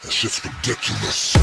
That shit's ridiculous.